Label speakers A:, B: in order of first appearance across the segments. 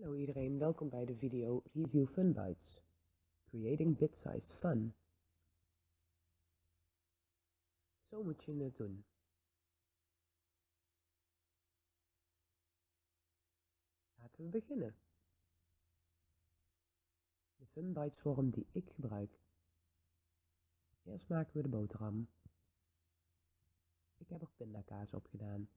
A: Hallo iedereen, welkom bij de video Review Funbytes. Creating Bit-Sized Fun. Zo moet je het doen. Laten we beginnen. De Funbytes vorm die ik gebruik. Eerst maken we de boterham. Ik heb er pindakaas op gedaan.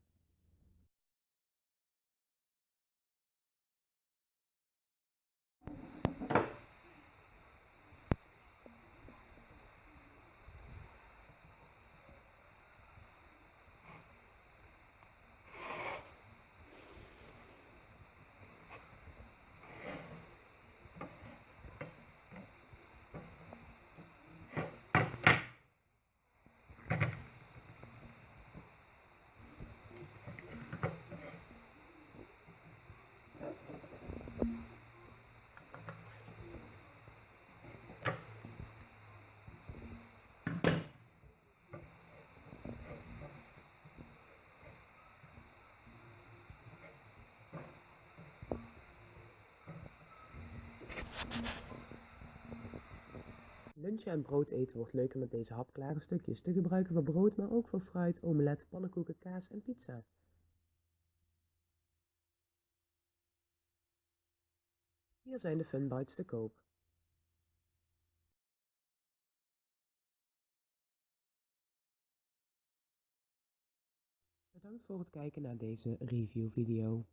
A: Lunchen en brood eten wordt leuker met deze hapklare stukjes te gebruiken voor brood, maar ook voor fruit, omelet, pannenkoeken, kaas en pizza. Hier zijn de Funbites te koop. Bedankt voor het kijken naar deze review video.